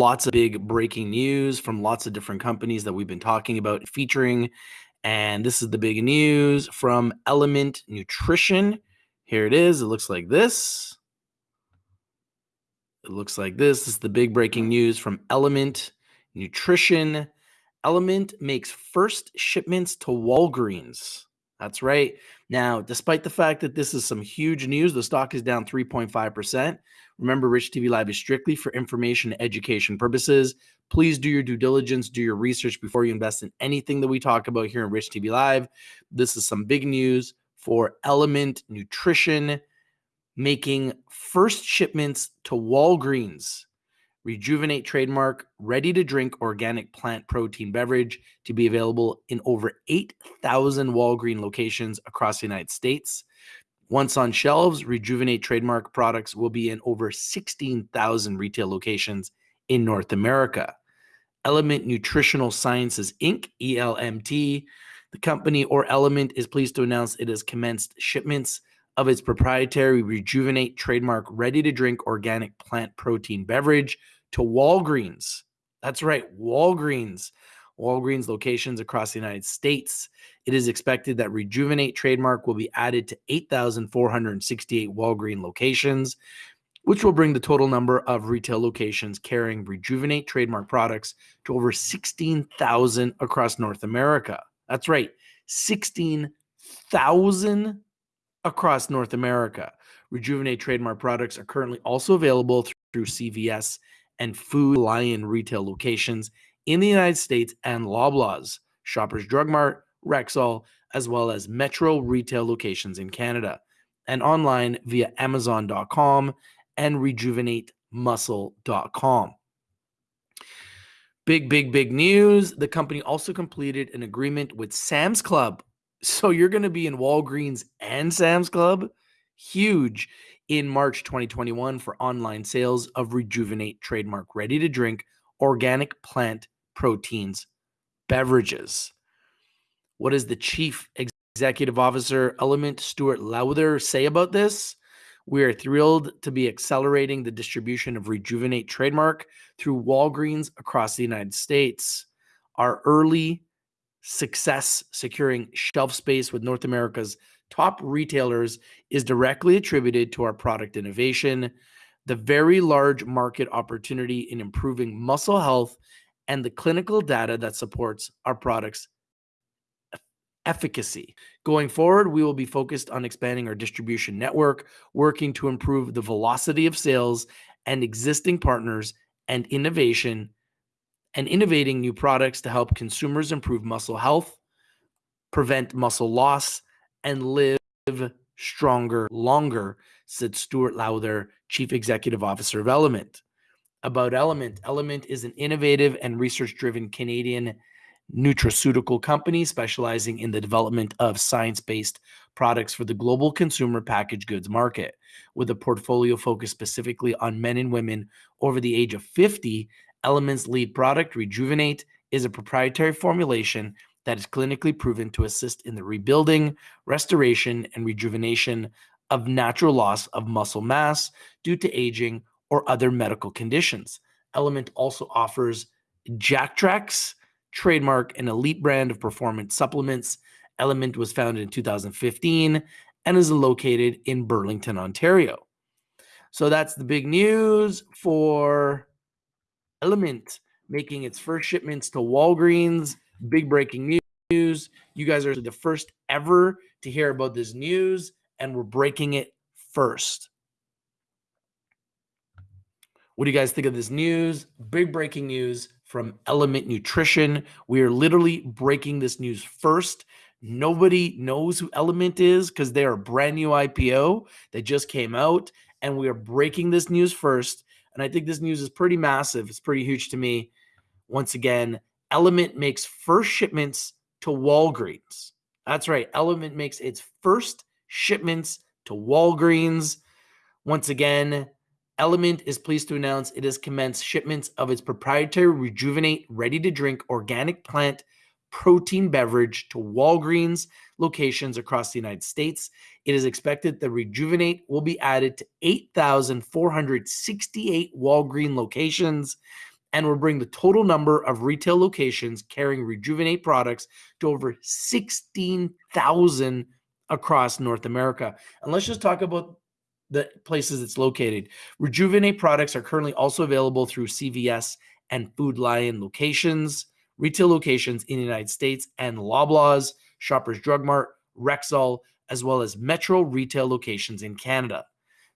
lots of big breaking news from lots of different companies that we've been talking about featuring. And this is the big news from Element Nutrition. Here it is. It looks like this. It looks like this. This is the big breaking news from Element Nutrition. Element makes first shipments to Walgreens. That's right. Now, despite the fact that this is some huge news, the stock is down 3.5%. Remember, Rich TV Live is strictly for information and education purposes. Please do your due diligence, do your research before you invest in anything that we talk about here in Rich TV Live. This is some big news for Element Nutrition making first shipments to Walgreens. Rejuvenate trademark, ready to drink organic plant protein beverage to be available in over 8,000 Walgreens locations across the United States. Once on shelves, Rejuvenate trademark products will be in over 16,000 retail locations in North America. Element Nutritional Sciences Inc., ELMT, the company or Element is pleased to announce it has commenced shipments of its proprietary Rejuvenate trademark ready to drink organic plant protein beverage to Walgreens. That's right, Walgreens. Walgreens locations across the United States. It is expected that Rejuvenate trademark will be added to 8,468 Walgreens locations, which will bring the total number of retail locations carrying Rejuvenate trademark products to over 16,000 across North America. That's right, 16,000 across North America. Rejuvenate trademark products are currently also available through CVS and Food Lion retail locations in the United States and Loblaws, Shoppers Drug Mart, Rexall, as well as Metro retail locations in Canada, and online via Amazon.com and rejuvenatemuscle.com. Big, big, big news. The company also completed an agreement with Sam's Club so you're going to be in Walgreens and Sam's Club, huge in March 2021 for online sales of Rejuvenate trademark ready to drink organic plant proteins beverages. What does the chief executive officer Element Stuart Lowther say about this? We are thrilled to be accelerating the distribution of Rejuvenate trademark through Walgreens across the United States. Our early success securing shelf space with North America's top retailers is directly attributed to our product innovation, the very large market opportunity in improving muscle health, and the clinical data that supports our products' efficacy. Going forward, we will be focused on expanding our distribution network, working to improve the velocity of sales and existing partners and innovation and innovating new products to help consumers improve muscle health, prevent muscle loss, and live stronger longer, said Stuart Lowther, Chief Executive Officer of Element. About Element, Element is an innovative and research driven Canadian nutraceutical company specializing in the development of science based products for the global consumer packaged goods market. With a portfolio focused specifically on men and women over the age of 50 Element's lead product, Rejuvenate, is a proprietary formulation that is clinically proven to assist in the rebuilding, restoration, and rejuvenation of natural loss of muscle mass due to aging or other medical conditions. Element also offers Jactrax, trademark and elite brand of performance supplements. Element was founded in 2015 and is located in Burlington, Ontario. So that's the big news for Element making its first shipments to Walgreens. Big breaking news. You guys are the first ever to hear about this news, and we're breaking it first. What do you guys think of this news? Big breaking news from Element Nutrition. We are literally breaking this news first. Nobody knows who Element is because they are a brand new IPO that just came out, and we are breaking this news first. And I think this news is pretty massive. It's pretty huge to me. Once again, Element makes first shipments to Walgreens. That's right. Element makes its first shipments to Walgreens. Once again, Element is pleased to announce it has commenced shipments of its proprietary Rejuvenate ready to drink organic plant protein beverage to Walgreens locations across the United States. It is expected that Rejuvenate will be added to 8,468 Walgreens locations, and we'll bring the total number of retail locations carrying Rejuvenate products to over 16,000 across North America. And let's just talk about the places it's located. Rejuvenate products are currently also available through CVS and Food Lion locations, retail locations in the United States, and Loblaws, Shoppers Drug Mart, Rexall, as well as Metro retail locations in Canada.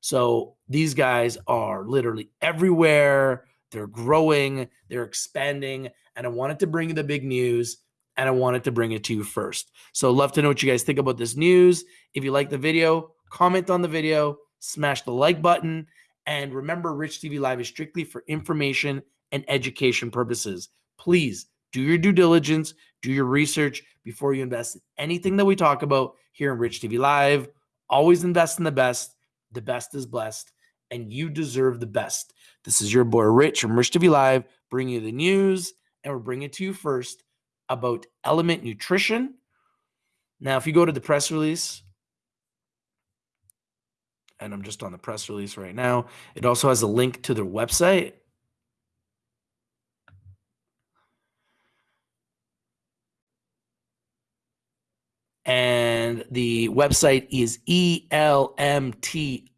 So these guys are literally everywhere. They're growing, they're expanding, and I wanted to bring you the big news and I wanted to bring it to you first. So love to know what you guys think about this news. If you like the video, comment on the video, smash the like button, and remember Rich TV Live is strictly for information and education purposes. Please do your due diligence, do your research before you invest in anything that we talk about here in Rich TV Live. Always invest in the best. The best is blessed, and you deserve the best. This is your boy Rich from Rich TV Live, bringing you the news, and we're bringing it to you first about Element Nutrition. Now, if you go to the press release, and I'm just on the press release right now, it also has a link to their website. And the website is elmtinc.com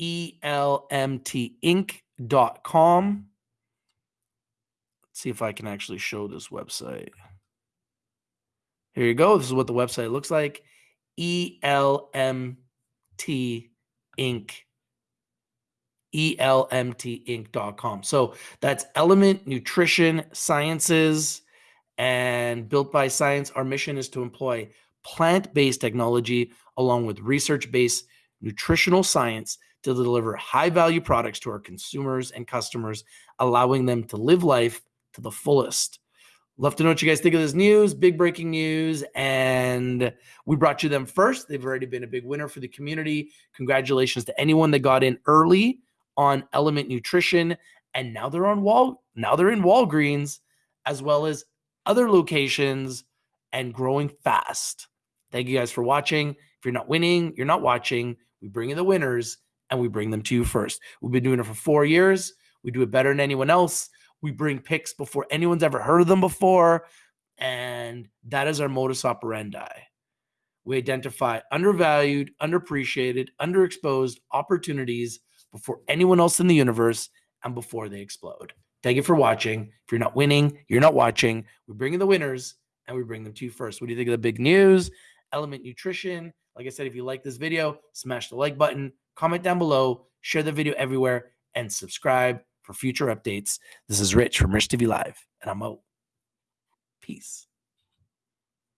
elmtinc.com. Let's see if I can actually show this website. Here you go. This is what the website looks like. ELMT Inc. ELMTinc.com. So that's Element Nutrition Sciences and built by science. Our mission is to employ plant based technology along with research based nutritional science to deliver high value products to our consumers and customers, allowing them to live life to the fullest. Love to know what you guys think of this news, big breaking news. And we brought you them first. They've already been a big winner for the community. Congratulations to anyone that got in early on Element Nutrition. And now they're on Wall, now they're in Walgreens, as well as other locations and growing fast. Thank you guys for watching. You're not winning, you're not watching. We bring in the winners and we bring them to you first. We've been doing it for four years. We do it better than anyone else. We bring picks before anyone's ever heard of them before. And that is our modus operandi. We identify undervalued, underappreciated, underexposed opportunities before anyone else in the universe and before they explode. Thank you for watching. If you're not winning, you're not watching. We bring in the winners and we bring them to you first. What do you think of the big news? Element Nutrition. Like I said, if you like this video, smash the like button, comment down below, share the video everywhere, and subscribe for future updates. This is Rich from Rich TV Live, and I'm out. Peace.